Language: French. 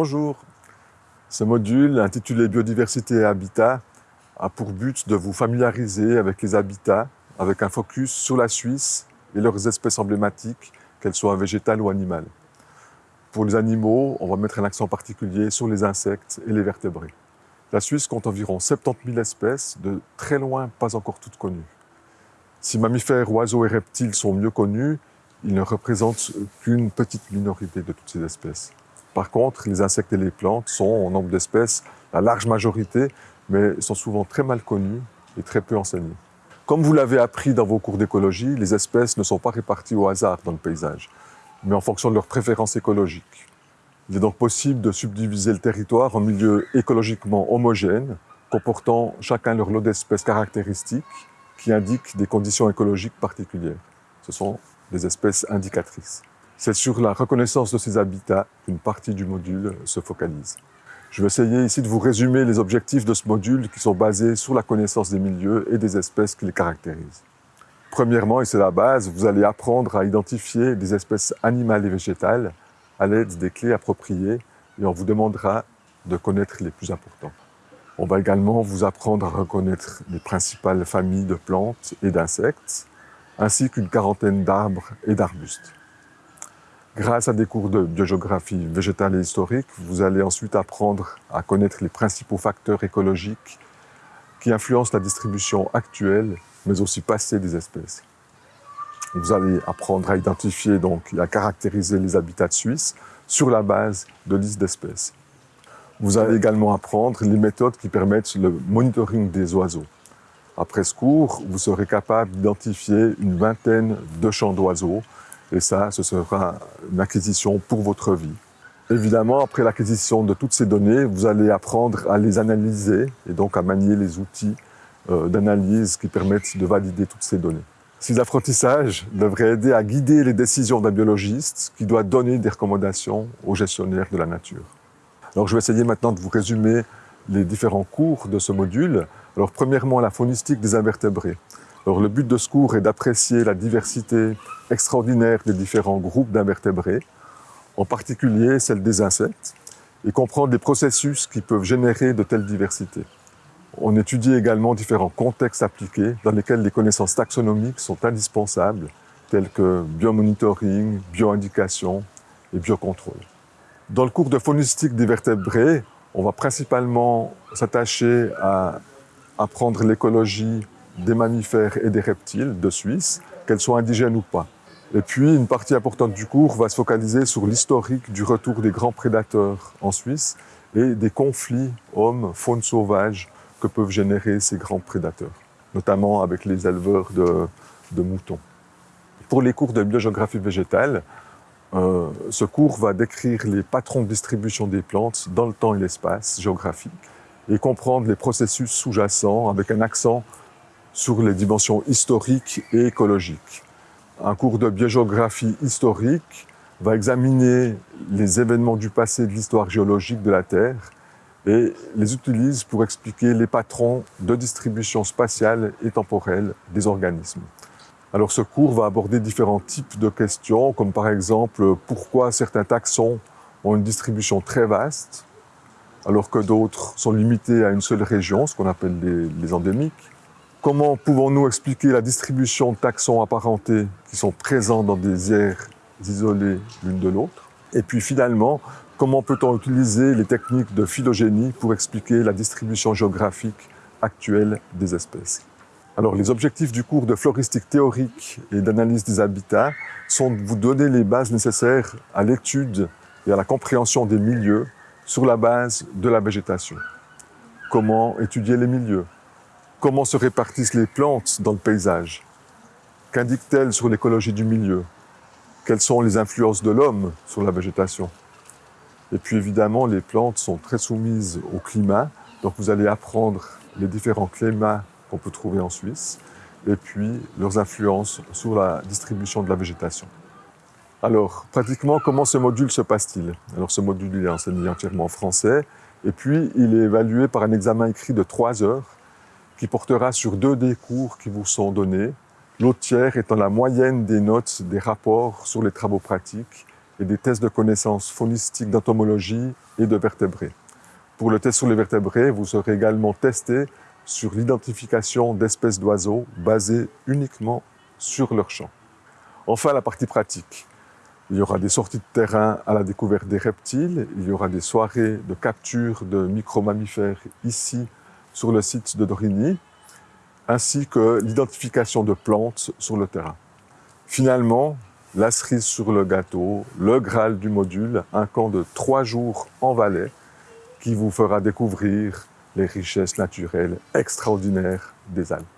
Bonjour. Ce module, intitulé Biodiversité et habitat, a pour but de vous familiariser avec les habitats, avec un focus sur la Suisse et leurs espèces emblématiques, qu'elles soient végétales ou animales. Pour les animaux, on va mettre un accent particulier sur les insectes et les vertébrés. La Suisse compte environ 70 000 espèces, de très loin pas encore toutes connues. Si mammifères, oiseaux et reptiles sont mieux connus, ils ne représentent qu'une petite minorité de toutes ces espèces. Par contre, les insectes et les plantes sont, en nombre d'espèces, la large majorité, mais sont souvent très mal connus et très peu enseignés. Comme vous l'avez appris dans vos cours d'écologie, les espèces ne sont pas réparties au hasard dans le paysage, mais en fonction de leurs préférences écologiques. Il est donc possible de subdiviser le territoire en milieux écologiquement homogènes, comportant chacun leur lot d'espèces caractéristiques qui indiquent des conditions écologiques particulières. Ce sont des espèces indicatrices. C'est sur la reconnaissance de ces habitats qu'une partie du module se focalise. Je vais essayer ici de vous résumer les objectifs de ce module qui sont basés sur la connaissance des milieux et des espèces qui les caractérisent. Premièrement, et c'est la base, vous allez apprendre à identifier des espèces animales et végétales à l'aide des clés appropriées et on vous demandera de connaître les plus importants. On va également vous apprendre à reconnaître les principales familles de plantes et d'insectes, ainsi qu'une quarantaine d'arbres et d'arbustes. Grâce à des cours de biogéographie végétale et historique, vous allez ensuite apprendre à connaître les principaux facteurs écologiques qui influencent la distribution actuelle, mais aussi passée des espèces. Vous allez apprendre à identifier donc et à caractériser les habitats suisses sur la base de listes d'espèces. Vous allez également apprendre les méthodes qui permettent le monitoring des oiseaux. Après ce cours, vous serez capable d'identifier une vingtaine de champs d'oiseaux et ça, ce sera une acquisition pour votre vie. Évidemment, après l'acquisition de toutes ces données, vous allez apprendre à les analyser et donc à manier les outils euh, d'analyse qui permettent de valider toutes ces données. Ces apprentissages devraient aider à guider les décisions d'un biologiste qui doit donner des recommandations aux gestionnaires de la nature. Alors je vais essayer maintenant de vous résumer les différents cours de ce module. Alors premièrement, la faunistique des invertébrés. Alors, le but de ce cours est d'apprécier la diversité extraordinaire des différents groupes d'invertébrés, en particulier celle des insectes, et comprendre les processus qui peuvent générer de telles diversités. On étudie également différents contextes appliqués dans lesquels les connaissances taxonomiques sont indispensables, telles que biomonitoring, bioindication et biocontrôle. Dans le cours de faunistique des vertébrés, on va principalement s'attacher à apprendre l'écologie des mammifères et des reptiles de Suisse, qu'elles soient indigènes ou pas. Et puis, une partie importante du cours va se focaliser sur l'historique du retour des grands prédateurs en Suisse et des conflits hommes-faune sauvage que peuvent générer ces grands prédateurs, notamment avec les éleveurs de, moutons. Pour les cours de biogéographie végétale, euh, ce cours va décrire les patrons de distribution des plantes dans le temps et l'espace géographique et comprendre les processus sous-jacents avec un accent sur les dimensions historiques et écologiques. Un cours de biogéographie historique va examiner les événements du passé de l'histoire géologique de la Terre et les utilise pour expliquer les patrons de distribution spatiale et temporelle des organismes. Alors ce cours va aborder différents types de questions, comme par exemple pourquoi certains taxons ont une distribution très vaste, alors que d'autres sont limités à une seule région, ce qu'on appelle les, les endémiques. Comment pouvons-nous expliquer la distribution de taxons apparentés qui sont présents dans des aires isolées l'une de l'autre? Et puis finalement, comment peut-on utiliser les techniques de phylogénie pour expliquer la distribution géographique actuelle des espèces? Alors, les objectifs du cours de floristique théorique et d'analyse des habitats sont de vous donner les bases nécessaires à l'étude et à la compréhension des milieux sur la base de la végétation. Comment étudier les milieux? Comment se répartissent les plantes dans le paysage? Qu'indiquent-elles sur l'écologie du milieu? Quelles sont les influences de l'homme sur la végétation? Et puis évidemment, les plantes sont très soumises au climat, donc vous allez apprendre les différents climats qu'on peut trouver en Suisse, et puis leurs influences sur la distribution de la végétation. Alors, pratiquement, comment ce module se passe-t-il? Alors, ce module est enseigné entièrement en français, et puis il est évalué par un examen écrit de trois heures, qui portera sur deux des cours qui vous sont donnés, l'autre tiers étant la moyenne des notes des rapports sur les travaux pratiques et des tests de connaissances faunistiques d'entomologie et de vertébrés. Pour le test sur les vertébrés, vous serez également testé sur l'identification d'espèces d'oiseaux basées uniquement sur leur chant. Enfin, la partie pratique. Il y aura des sorties de terrain à la découverte des reptiles, il y aura des soirées de capture de micro-mammifères ici sur le site de Dorigny, ainsi que l'identification de plantes sur le terrain. Finalement, la cerise sur le gâteau, le Graal du module, un camp de trois jours en Valais qui vous fera découvrir les richesses naturelles extraordinaires des Alpes.